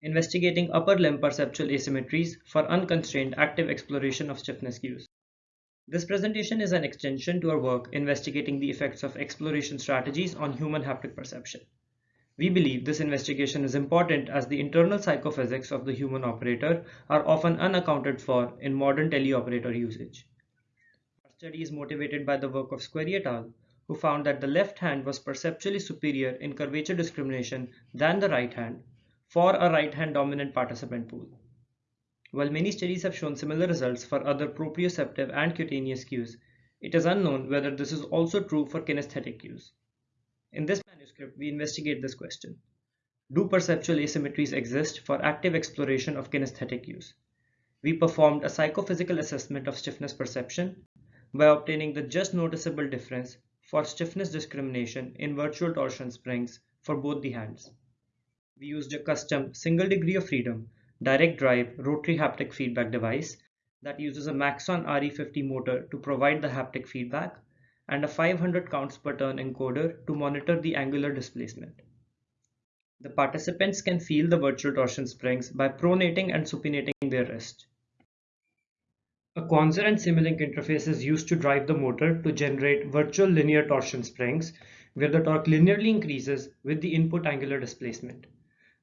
investigating upper limb perceptual asymmetries for unconstrained active exploration of stiffness cues. This presentation is an extension to our work investigating the effects of exploration strategies on human haptic perception. We believe this investigation is important as the internal psychophysics of the human operator are often unaccounted for in modern teleoperator usage. Our study is motivated by the work of Squeri et al., who found that the left hand was perceptually superior in curvature discrimination than the right hand for a right hand dominant participant pool. While many studies have shown similar results for other proprioceptive and cutaneous cues, it is unknown whether this is also true for kinesthetic cues. In this manuscript, we investigate this question. Do perceptual asymmetries exist for active exploration of kinesthetic cues? We performed a psychophysical assessment of stiffness perception by obtaining the just noticeable difference for stiffness discrimination in virtual torsion springs for both the hands. We used a custom single degree of freedom direct drive rotary haptic feedback device that uses a Maxon RE50 motor to provide the haptic feedback and a 500 counts per turn encoder to monitor the angular displacement. The participants can feel the virtual torsion springs by pronating and supinating their wrist. A Quanser and Simulink interface is used to drive the motor to generate virtual linear torsion springs where the torque linearly increases with the input angular displacement.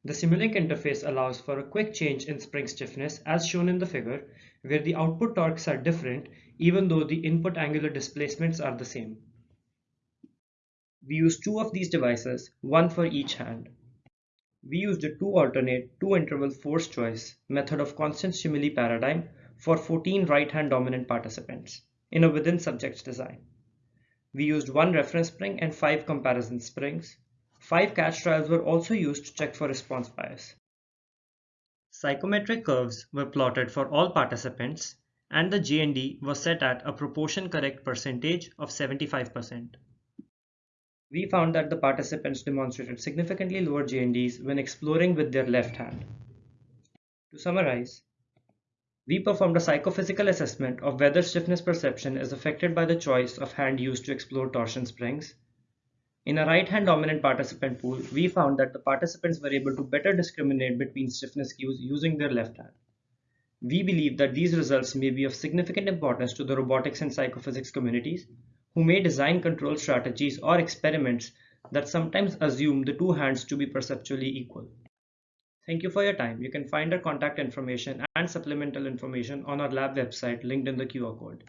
The Simulink interface allows for a quick change in spring stiffness as shown in the figure, where the output torques are different even though the input angular displacements are the same. We used two of these devices, one for each hand. We used a two alternate, two interval force choice method of constant stimuli paradigm for 14 right hand dominant participants in a within subjects design. We used one reference spring and five comparison springs Five catch trials were also used to check for response bias. Psychometric curves were plotted for all participants and the JND was set at a proportion correct percentage of 75%. We found that the participants demonstrated significantly lower JNDs when exploring with their left hand. To summarize, we performed a psychophysical assessment of whether stiffness perception is affected by the choice of hand used to explore torsion springs in a right-hand dominant participant pool, we found that the participants were able to better discriminate between stiffness cues using their left hand. We believe that these results may be of significant importance to the robotics and psychophysics communities who may design control strategies or experiments that sometimes assume the two hands to be perceptually equal. Thank you for your time. You can find our contact information and supplemental information on our lab website linked in the QR code.